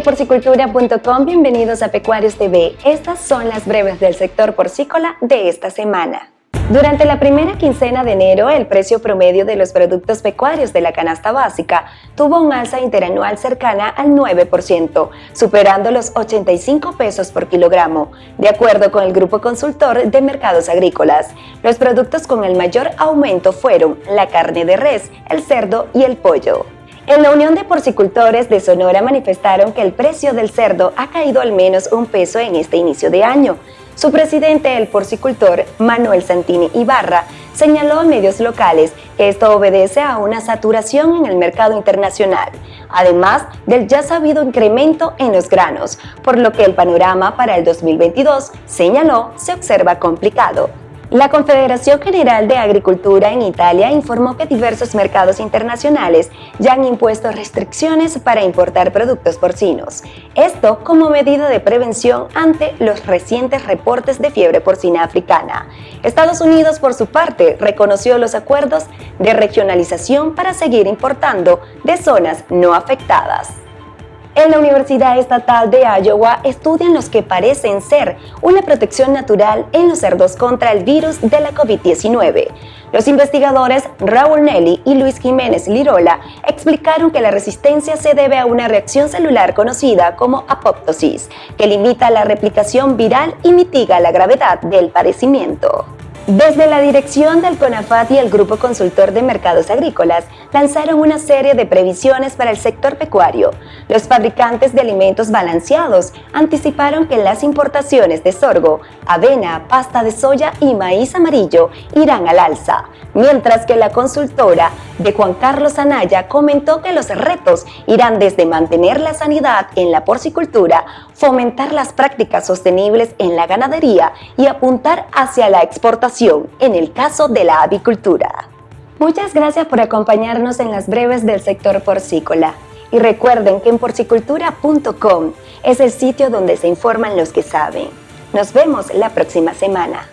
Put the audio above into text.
porcicultura.com, bienvenidos a Pecuarios TV. Estas son las breves del sector porcícola de esta semana. Durante la primera quincena de enero, el precio promedio de los productos pecuarios de la canasta básica tuvo un alza interanual cercana al 9%, superando los 85 pesos por kilogramo, de acuerdo con el Grupo Consultor de Mercados Agrícolas. Los productos con el mayor aumento fueron la carne de res, el cerdo y el pollo. En la Unión de Porcicultores de Sonora manifestaron que el precio del cerdo ha caído al menos un peso en este inicio de año. Su presidente, el porcicultor Manuel Santini Ibarra, señaló a medios locales que esto obedece a una saturación en el mercado internacional, además del ya sabido incremento en los granos, por lo que el panorama para el 2022, señaló, se observa complicado. La Confederación General de Agricultura en Italia informó que diversos mercados internacionales ya han impuesto restricciones para importar productos porcinos. Esto como medida de prevención ante los recientes reportes de fiebre porcina africana. Estados Unidos, por su parte, reconoció los acuerdos de regionalización para seguir importando de zonas no afectadas. En la Universidad Estatal de Iowa estudian los que parecen ser una protección natural en los cerdos contra el virus de la COVID-19. Los investigadores Raúl Nelly y Luis Jiménez Lirola explicaron que la resistencia se debe a una reacción celular conocida como apoptosis, que limita la replicación viral y mitiga la gravedad del padecimiento. Desde la dirección del CONAFAT y el Grupo Consultor de Mercados Agrícolas lanzaron una serie de previsiones para el sector pecuario. Los fabricantes de alimentos balanceados anticiparon que las importaciones de sorgo, avena, pasta de soya y maíz amarillo irán al alza, mientras que la consultora de Juan Carlos Anaya comentó que los retos irán desde mantener la sanidad en la porcicultura, fomentar las prácticas sostenibles en la ganadería y apuntar hacia la exportación en el caso de la avicultura. Muchas gracias por acompañarnos en las breves del sector porcícola. Y recuerden que en porcicultura.com es el sitio donde se informan los que saben. Nos vemos la próxima semana.